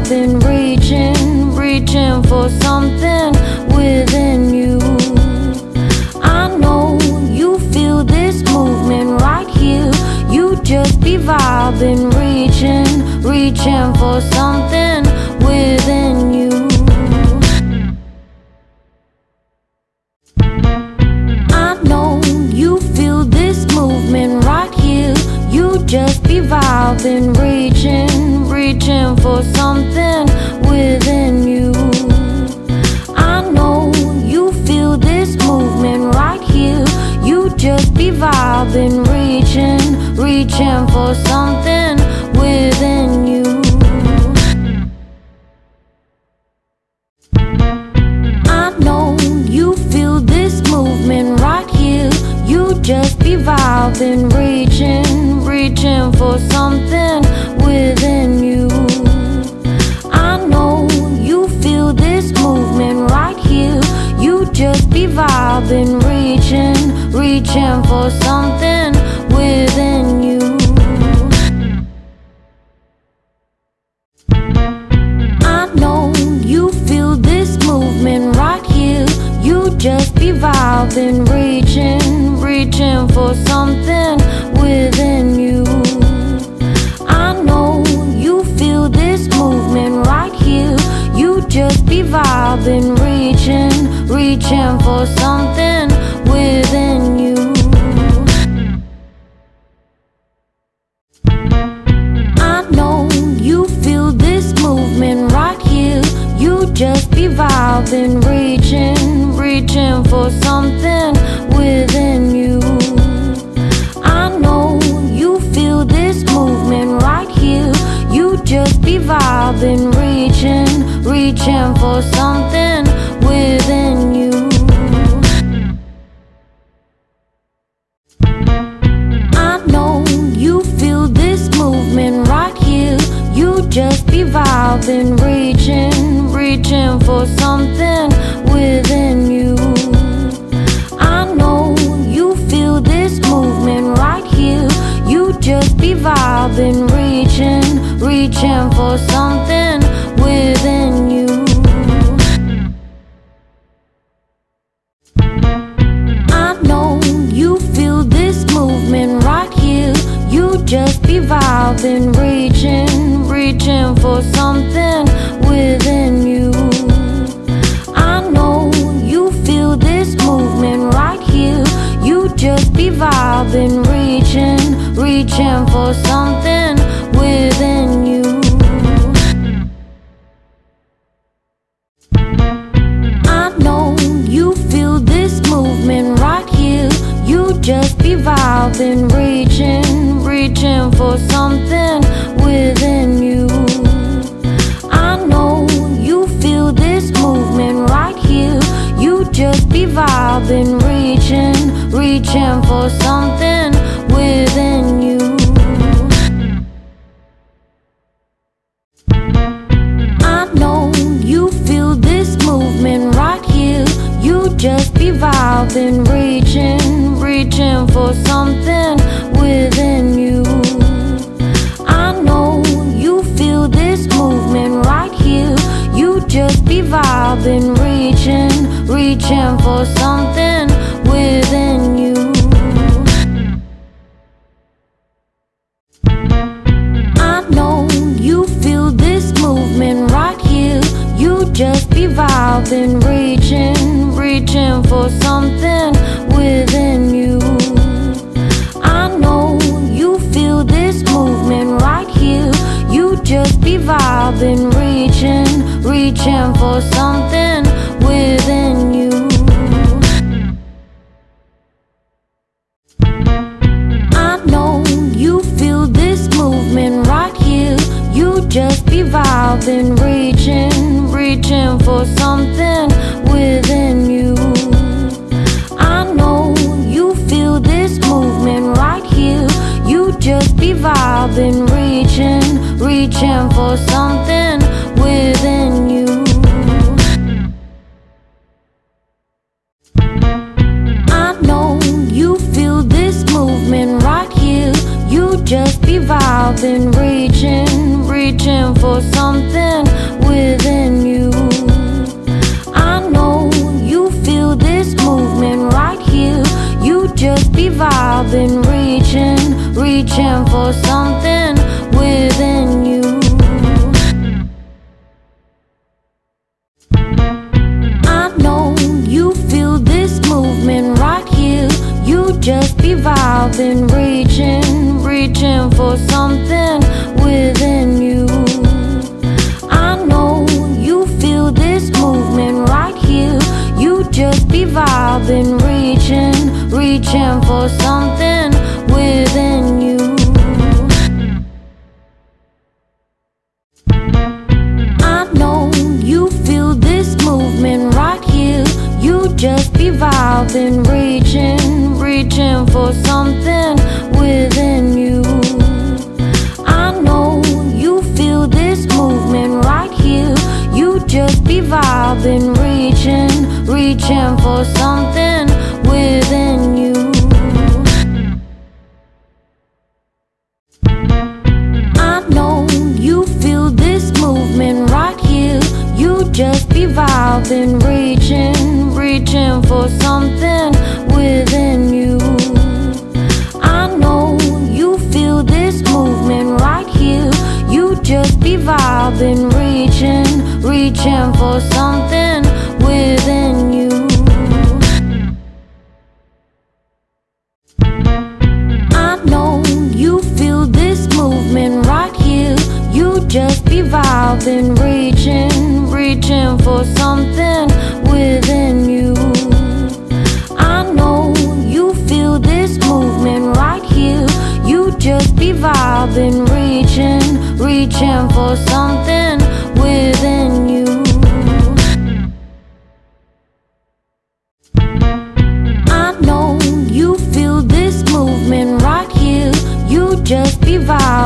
vibing, reaching, reaching for something within you. I know you feel this movement right here. You just be vibing, reaching, reaching for something within you. I know you feel this movement right here. You just be vibing, reaching, reaching for something within you. I know you feel this movement right here. You just be vibing, reaching, reaching for something within you. I know you feel this movement right here. You just be vibing, reaching, reaching for something vibing, reaching, reaching for something within you. I know you feel this movement right here. You just be vibing, reaching, reaching for something I know you feel this movement right here. You just be vibing, reaching, reaching for something within you. I know you feel this movement right here. You just be vibing, reaching, reaching for something within you. Reaching, reaching for something within you. I know you feel this movement right here. You just be vibing, reaching, reaching for something within you. I know you feel this movement right here. You just be vibing, reaching, reaching for something vibing, reaching, reaching for something within you. I know you feel this movement right here. You just be vibing, reaching, reaching for something within you. I know you feel this movement right here. You just be vibing, reaching, reaching for something something within you. I know you feel this movement right here. You just be vibing, reaching, reaching for something within you. I know you feel this movement right here. You just be vibing, reaching, reaching for something reaching, for something within you. I know you feel this movement right here. You just be vibing, reaching, reaching for something within you. I know you feel this movement right here. You just be vibing, reaching, reaching for something within I know you feel this movement right here. You just be vibing, reaching, reaching for something within you. I know you feel this movement right here. You just be vibing, reaching, reaching for something be vibing, reaching, reaching for something within you. I know you feel this movement right here. You just be vibing, reaching, reaching for something within you. I know you feel this movement right here. You just be vibing, for something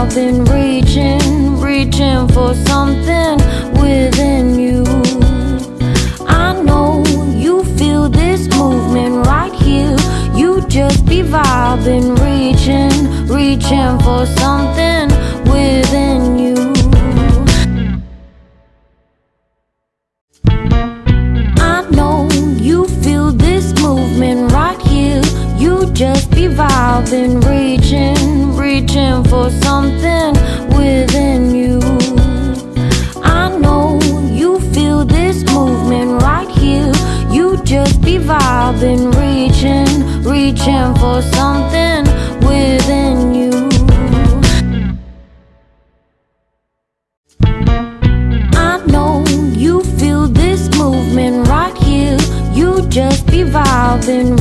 be vibing, reaching, reaching for something within you. I know you feel this movement right here. You just be vibing, reaching, reaching for something within you. I know you feel this movement right here. You just be vibing, reaching, reaching for something vibing, reaching, reaching for something within you. I know you feel this movement right here. You just be vibing,